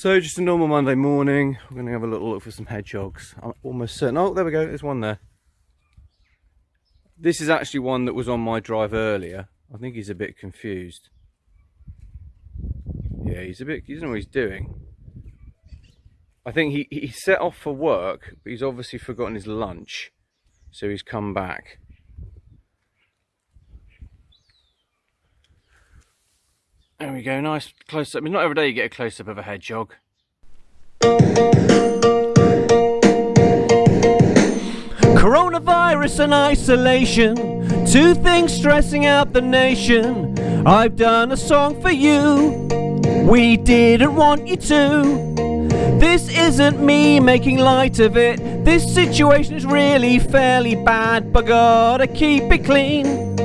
So just a normal Monday morning, we're going to have a little look for some hedgehogs. I'm almost certain, oh there we go, there's one there. This is actually one that was on my drive earlier. I think he's a bit confused. Yeah, he's a bit, he doesn't know what he's doing. I think he, he set off for work, but he's obviously forgotten his lunch. So he's come back. There we go, nice close up. I mean, not every day you get a close up of a hedgehog. Coronavirus and isolation, two things stressing out the nation. I've done a song for you, we didn't want you to. This isn't me making light of it, this situation is really fairly bad, but gotta keep it clean.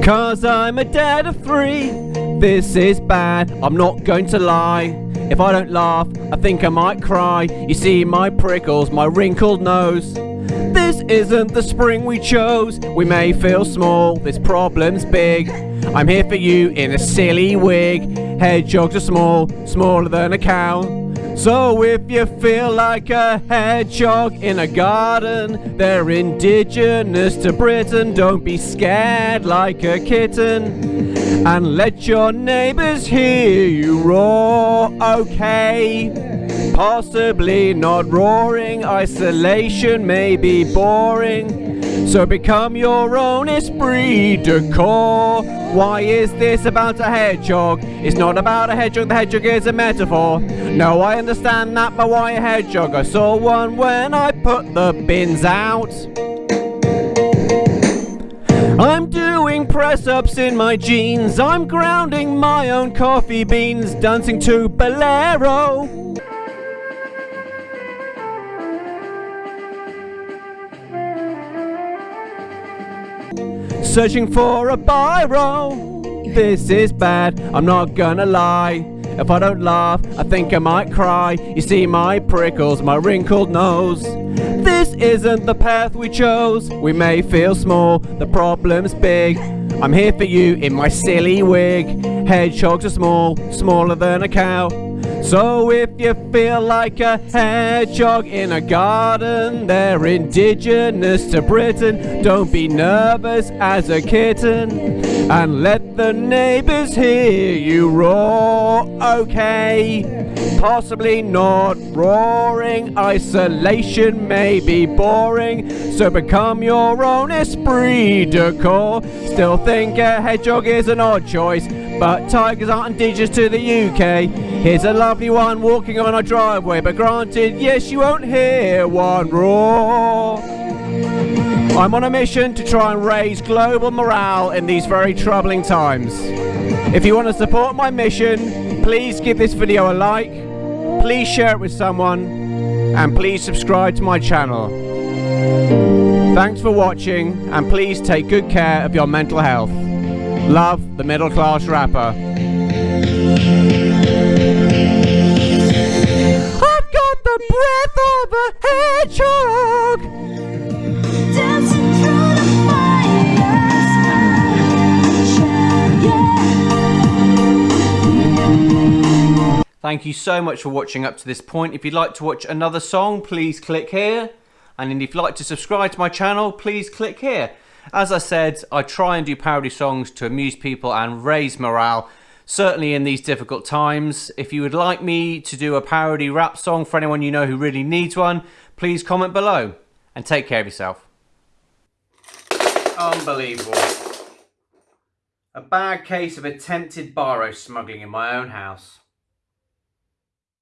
Cause I'm a dad of three. This is bad, I'm not going to lie. If I don't laugh, I think I might cry. You see my prickles, my wrinkled nose. This isn't the spring we chose. We may feel small, this problem's big. I'm here for you in a silly wig. Hedgehogs are small, smaller than a cow. So if you feel like a hedgehog in a garden, they're indigenous to Britain. Don't be scared like a kitten. And let your neighbors hear you roar, okay? Possibly not roaring, isolation may be boring. So become your own esprit de corps. Why is this about a hedgehog? It's not about a hedgehog, the hedgehog is a metaphor. No, I understand that, but why a hedgehog? I saw one when I put the bins out. I'm doing press-ups in my jeans. I'm grounding my own coffee beans, dancing to Bolero. Searching for a biro. This is bad, I'm not gonna lie. If I don't laugh, I think I might cry. You see my prickles, my wrinkled nose. This isn't the path we chose. We may feel small, the problem's big. I'm here for you in my silly wig. Hedgehogs are small, smaller than a cow. So if you feel like a hedgehog in a garden, they're indigenous to Britain. Don't be nervous as a kitten and let the neighbors hear you roar. Okay, possibly not roaring. Isolation may be boring, so become your own esprit de corps. Still think a hedgehog is an odd choice, but tigers aren't indigenous to the UK. Here's a lovely one walking on a driveway, but granted, yes, you won't hear one roar. I'm on a mission to try and raise global morale in these very troubling times. If you want to support my mission, please give this video a like, please share it with someone, and please subscribe to my channel. Thanks for watching, and please take good care of your mental health. Love, the middle class rapper. I've got the breath of a hedgehog. Dancing through the fire. Thank you so much for watching up to this point. If you'd like to watch another song, please click here. And if you'd like to subscribe to my channel, please click here. As I said, I try and do parody songs to amuse people and raise morale certainly in these difficult times. If you would like me to do a parody rap song for anyone you know who really needs one, please comment below and take care of yourself. Unbelievable. A bad case of attempted biro smuggling in my own house.